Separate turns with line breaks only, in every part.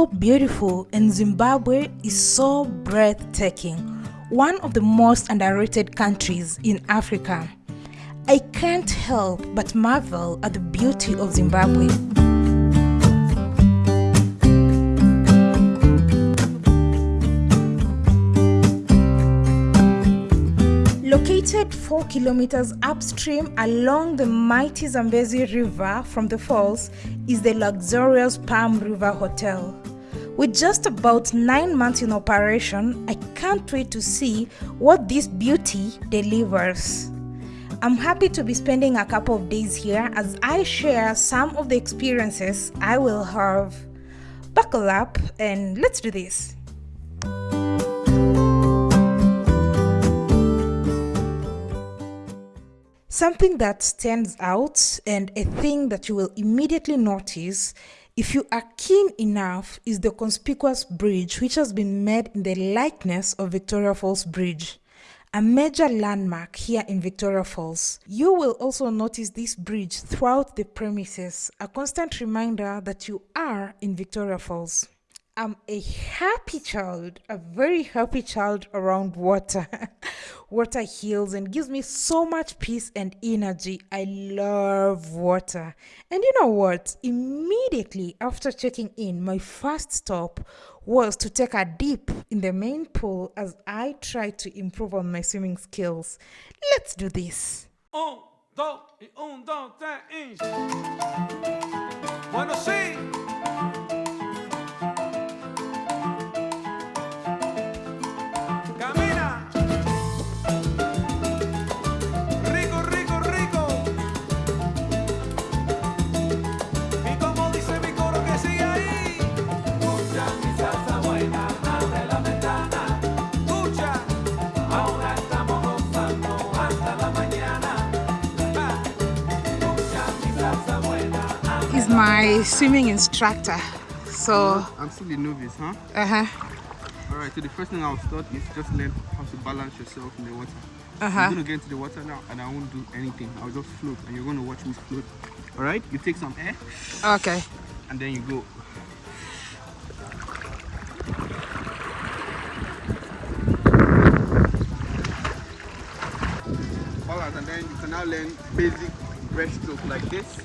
so beautiful and Zimbabwe is so breathtaking, one of the most underrated countries in Africa. I can't help but marvel at the beauty of Zimbabwe. Located 4 kilometers upstream along the mighty Zambezi River from the falls is the luxurious Palm River Hotel. With just about 9 months in operation, I can't wait to see what this beauty delivers. I'm happy to be spending a couple of days here as I share some of the experiences I will have. Buckle up and let's do this. Something that stands out and a thing that you will immediately notice if you are keen enough is the conspicuous bridge which has been made in the likeness of Victoria Falls Bridge, a major landmark here in Victoria Falls. You will also notice this bridge throughout the premises, a constant reminder that you are in Victoria Falls. I'm a happy child, a very happy child around water. water heals and gives me so much peace and energy. I love water. And you know what? Immediately after checking in, my first stop was to take a dip in the main pool as I try to improve on my swimming skills. Let's do this.
Un, dos, y un, dos, tres, y... Bueno, sí.
He's my swimming instructor. So,
I'm still a novice, huh?
uh-huh.
Alright, so the first thing I'll start is just learn how to balance yourself in the water.
Uh-huh.
I'm gonna get into the water now and I won't do anything. I'll just float and you're gonna watch me float. Alright, you take some air
Okay.
and then you go. Balance and then you can now learn basic breaststroke like this.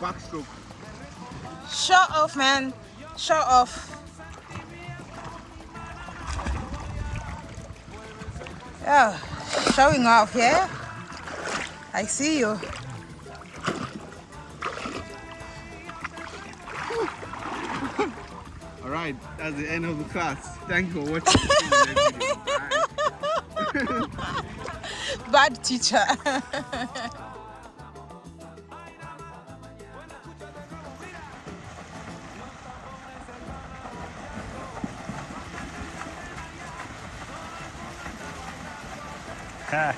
Backstroke.
Show off, man. Show off. Yeah, showing off, yeah? I see you.
Alright, that's the end of the class. Thank you for watching. See you in the next video. Bye.
Bad teacher. Because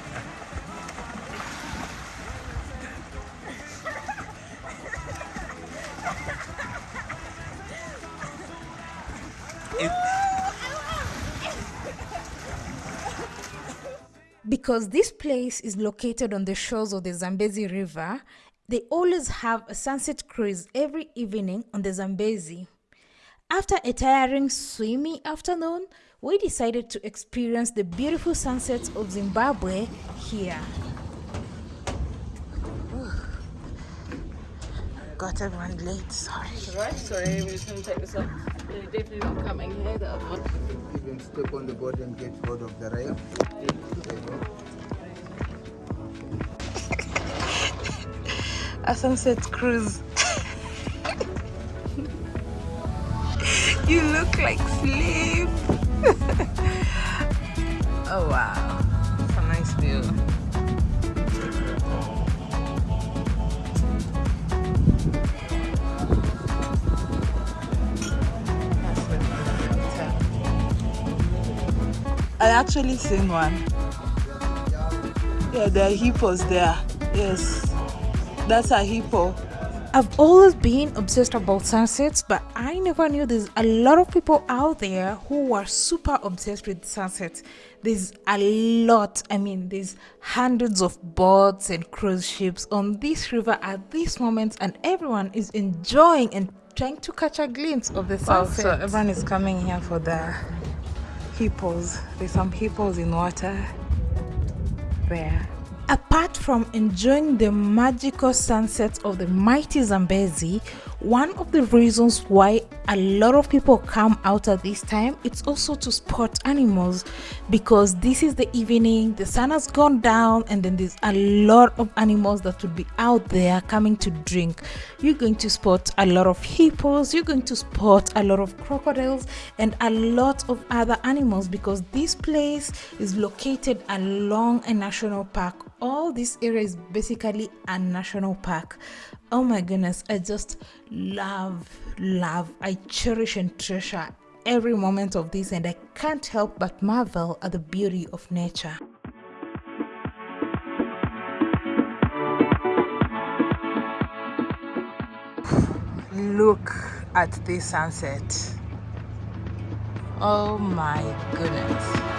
this place is located on the shores of the Zambezi River, they always have a sunset cruise every evening on the Zambezi. After a tiring swimmy afternoon, we decided to experience the beautiful sunsets of Zimbabwe here. Got everyone late, sorry.
Right, sorry, we're just going to take this off. They're definitely not coming here, the other one.
Even step on the board and get hold of the rail. There you go.
A sunset cruise. you look like sleep. oh wow, it's a nice view. I actually seen one. Yeah, there are hippos there. Yes, that's a hippo. I've always been obsessed about sunsets, but I never knew there's a lot of people out there who are super obsessed with sunsets. There's a lot, I mean, there's hundreds of boats and cruise ships on this river at this moment, and everyone is enjoying and trying to catch a glimpse of the
Wow,
sunset.
so everyone is coming here for the hippos. There's some hippos in water there.
Apart from enjoying the magical sunsets of the mighty Zambezi, one of the reasons why a lot of people come out at this time it's also to spot animals because this is the evening the sun has gone down and then there's a lot of animals that would be out there coming to drink. You're going to spot a lot of hippos you're going to spot a lot of crocodiles and a lot of other animals because this place is located along a national park. All this area is basically a national park oh my goodness i just love love i cherish and treasure every moment of this and i can't help but marvel at the beauty of nature
Look at this sunset. Oh my goodness.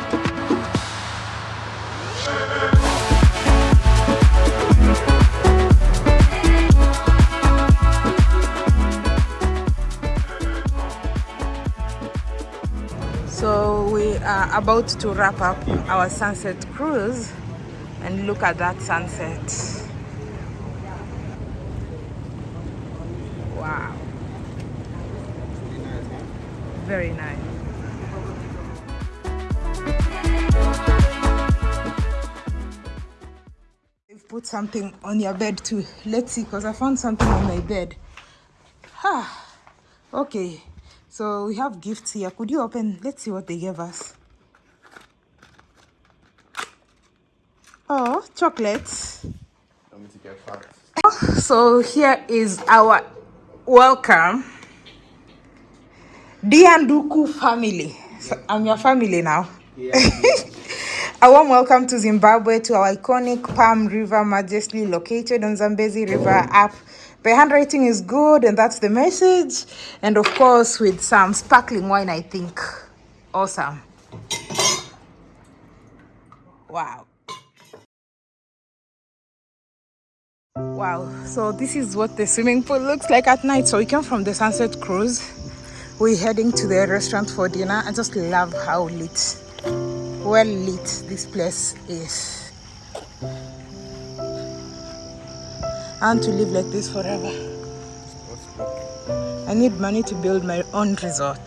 About to wrap up our sunset cruise and look at that sunset. Wow. Very nice. You've put something on your bed too. Let's see, because I found something on my bed. Ah, okay. So we have gifts here. Could you open? Let's see what they gave us. Oh, chocolates. So here is our welcome. Dianduku family. So I'm your family now. a warm welcome to Zimbabwe to our iconic Palm River majesty located on Zambezi River app. The handwriting is good and that's the message. And of course with some sparkling wine, I think. Awesome. Wow. Wow, so this is what the swimming pool looks like at night. So we came from the sunset cruise. We're heading to the restaurant for dinner. I just love how lit, well lit this place is. Want to live like this forever. I need money to build my own resort.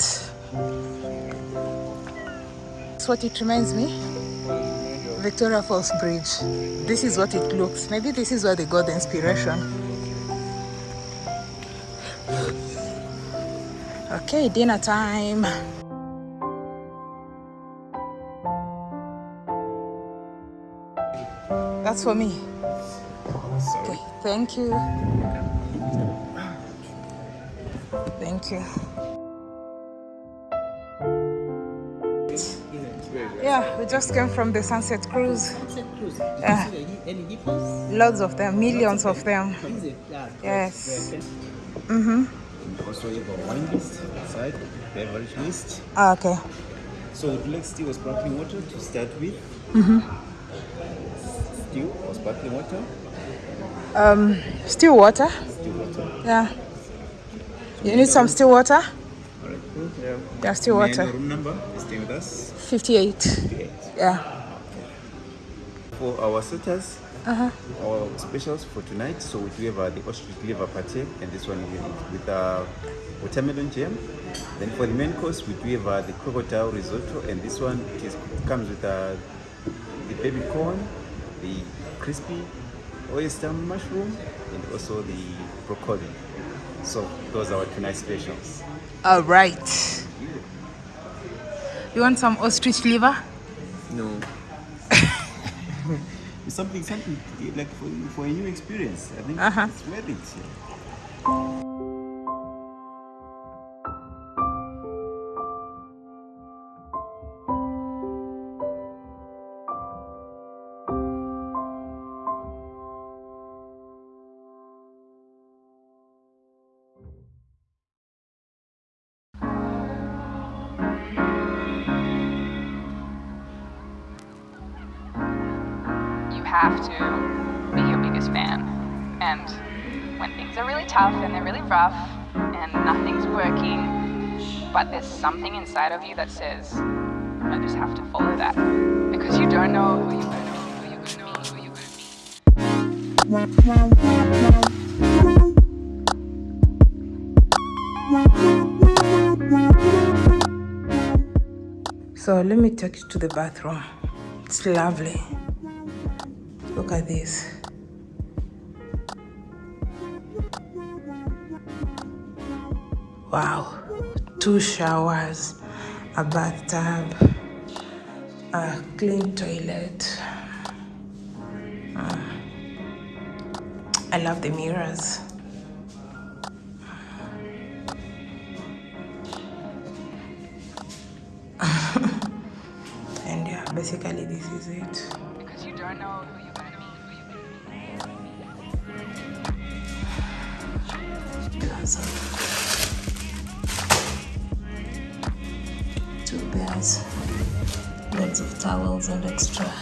That's what it reminds me. Victoria Falls Bridge. This is what it looks. Maybe this is where they got the inspiration. Okay, dinner time. That's for me. Thank you. Thank you. Yeah, we just came from the sunset cruise. Sunset Cruise? Yeah. Loads of them, millions of them. Yes.
Also, you have a wine list inside, beverage list.
Ah, okay.
So, you like still or sparkling water to start with? Mm -hmm. Still or sparkling water?
Um, still water.
Still water.
Yeah. You need some still water?
Yeah.
Yeah, still water.
room number? Stay with us.
58.
Eight.
Yeah.
For our sitters,
Uh-huh.
our specials for tonight. So we do have uh, the ostrich liver pate, and this one with, with uh, watermelon jam. Then for the main course, we do have uh, the crocodile risotto, and this one it is, comes with uh, the baby corn, the crispy oyster mushroom, and also the broccoli. So those are our tonight specials.
All right. You want some ostrich liver?
No. it's something, something like for, for a new experience. I think
Uh-huh.
it's worth it.
Have to be your biggest fan. And when things are really tough and they're really rough and nothing's working, but there's something inside of you that says, I just have to follow that. Because you don't know who you're going to be, who you're going to be, who you're going to be.
So let me take you to the bathroom. It's lovely. Look at this. Wow. Two showers, a bathtub, a clean toilet. Mm. I love the mirrors. and yeah, basically this is it.
Because you don't know who you're
two beds, lots of towels and extra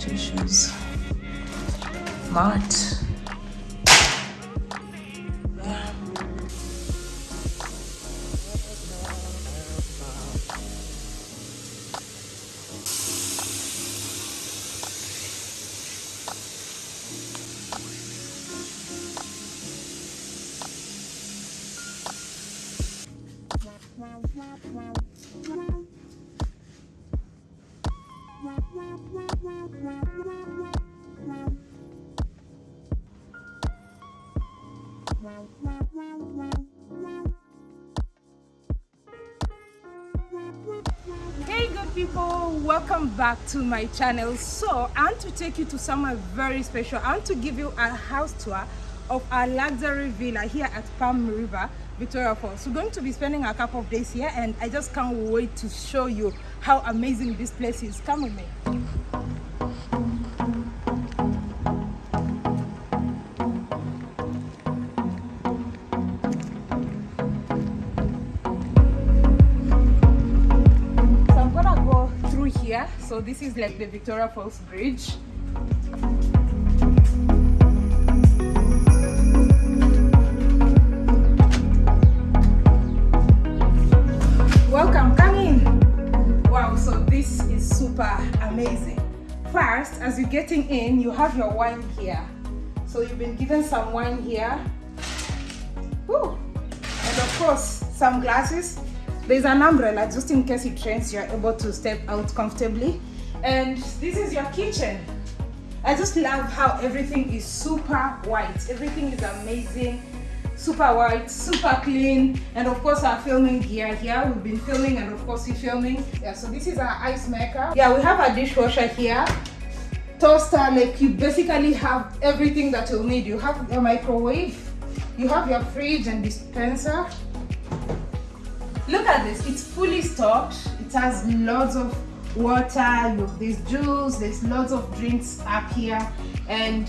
tissues. Mat.
Welcome back to my channel. So I want to take you to somewhere very special. I want to give you a house tour of our luxury villa here at Palm River, Victoria Falls. We're going to be spending a couple of days here and I just can't wait to show you how amazing this place is. Come with me. So this is like the Victoria Falls Bridge. Welcome, come in. Wow, so this is super amazing. First, as you're getting in, you have your wine here. So you've been given some wine here. Woo. And of course, some glasses. There's an umbrella just in case it rains, you're able to step out comfortably. And this is your kitchen. I just love how everything is super white. Everything is amazing, super white, super clean. And of course our filming gear here. We've been filming and of course we're filming. Yeah, so this is our ice maker. Yeah, we have a dishwasher here. Toaster, like you basically have everything that you'll need. You have your microwave, you have your fridge and dispenser. Look at this, it's fully stocked. It has lots of water, you- there's juice, there's lots of drinks up here. And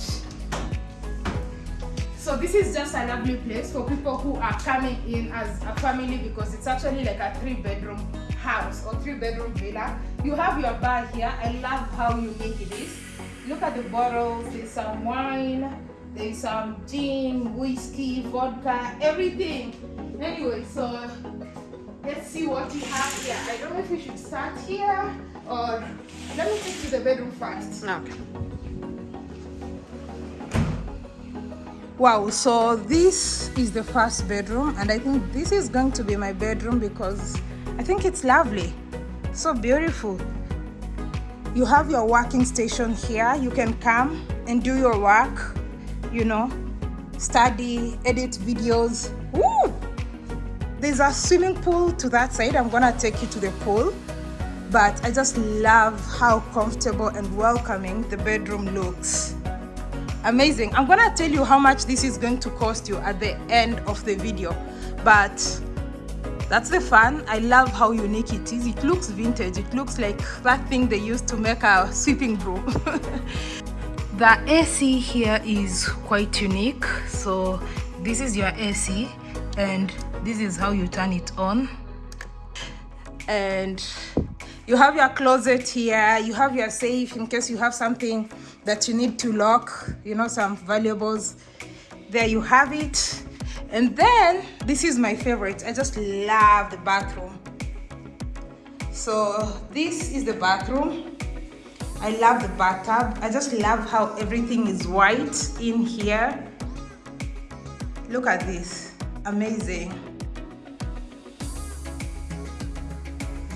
so this is just a lovely place for people who are coming in as a family because it's actually like a three bedroom house or three bedroom villa. You have your bar here. I love how unique it is. Look at the bottles, there's some wine, there's some gin, whiskey, vodka, everything. Anyway, so let's see what we have here. I don't know if we should start here or let me take to the bedroom first.
Okay.
Wow, so this is the first bedroom, and I think this is going to be my bedroom because I think it's lovely. So beautiful. You have your working station here. You can come and do your work, you know, study, edit videos. Woo! There's a swimming pool to that side. I'm gonna take you to the pool. But I just love how comfortable and welcoming the bedroom looks. Amazing. I'm gonna tell you how much this is going to cost you at the end of the video. But that's the fun. I love how unique it is. It looks vintage. It looks like that thing they used to make a sweeping broom the ac here is quite unique. So this is your ac and this is how you turn it on and You have your closet here, you have your safe in case you have something that you need to lock, you know, some valuables. There you have it. And then this is my favorite. I just love the bathroom. So this is the bathroom. I love the bathtub. I just love how everything is white in here. Look at this, amazing.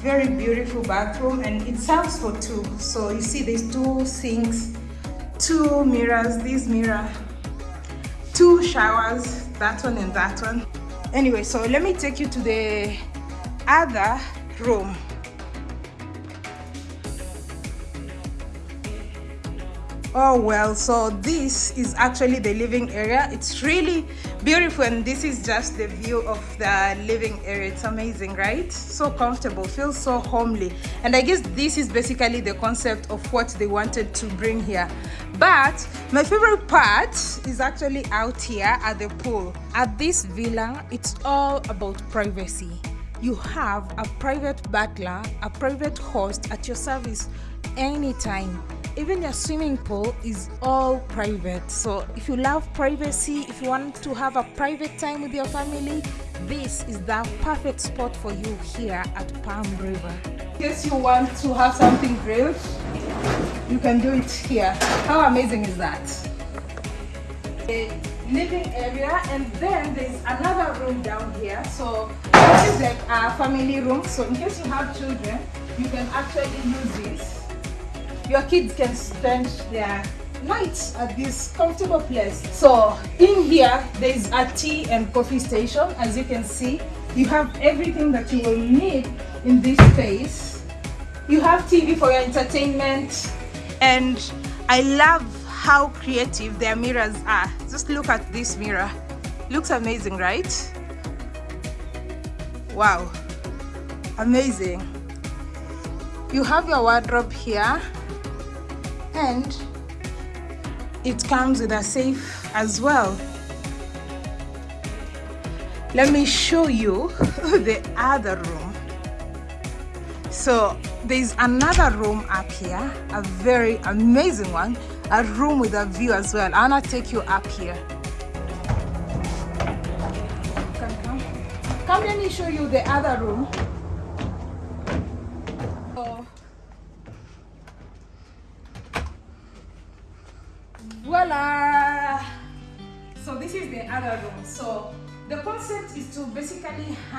Very beautiful bathroom and it serves for two. So you see there's two sinks, two mirrors, this mirror, two showers, that one and that one. Anyway, so let me take you to the other room. oh well so this is actually the living area it's really beautiful and this is just the view of the living area. It's amazing right? So comfortable feels so homely. And i guess this is basically the concept of what they wanted to bring here. But my favorite part is actually out here at the pool. At this villa it's all about privacy. You have a private butler a private host at your service anytime even your swimming pool is all private. So if you love privacy if you want to have a private time with your family this is the perfect spot for you here at palm river. In case you want to have something grilled you can do it here. How amazing is that? A living area and then there's another room down here. So this is like a family room. So in case you have children you can actually use this your kids can spend their nights at this comfortable place. So in here there's a tea and coffee station. As you can see you have everything that you will need in this space. You have tv for your entertainment. And i love how creative their mirrors are. Just look at this mirror. Looks amazing right? Wow. Amazing. You have your wardrobe here and it comes with a safe as well. Let me show you the other room. So there's another room up here a very amazing one a room with a view as well. I to take you up here. Come come. Come let me show you the other room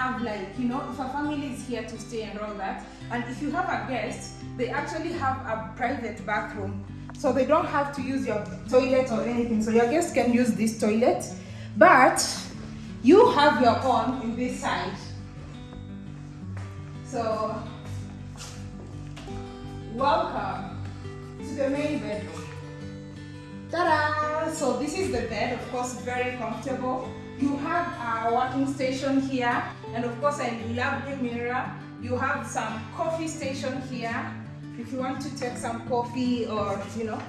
have like you know if a family is here to stay and all that and if you have a guest they actually have a private bathroom. So they don't have to use your toilet or anything. So your guest can use this toilet. But you have your own in this side. So welcome to the main bedroom. Ta-da! So this is the bed, of course, very comfortable. You have a working station here, and of course, I love the mirror. You have some coffee station here. If you want to take some coffee or, you know,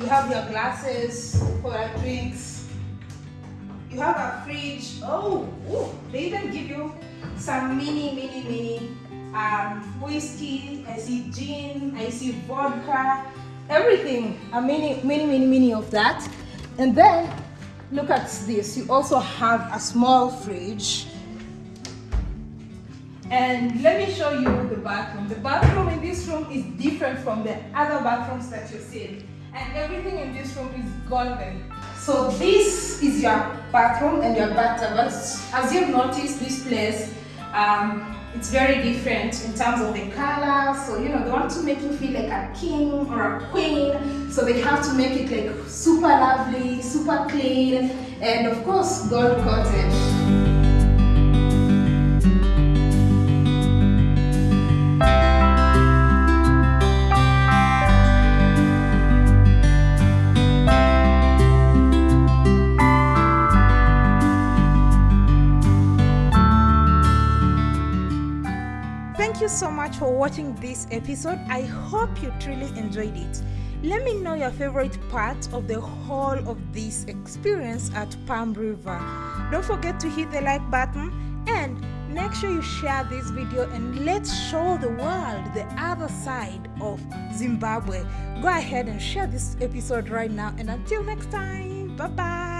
you have your glasses for your drinks. You have a fridge. Oh, ooh, they even give you some mini, mini, mini um, whiskey. I see gin, I see vodka everything a mini mini mini mini of that and then look at this you also have a small fridge and let me show you the bathroom. The bathroom in this room is different from the other bathrooms that you see. And everything in this room is golden. So this is your bathroom and your bathtub as, as you've noticed this place um, it's very different in terms of the color. So you know they want to make you feel like a king or a queen. So they have to make it like super lovely super clean and of course gold coated much for watching this episode. I hope you truly enjoyed it. Let me know your favorite part of the whole of this experience at Palm River. Don't forget to hit the like button and make sure you share this video and let's show the world the other side of Zimbabwe. Go ahead and share this episode right now. And until next time, bye bye.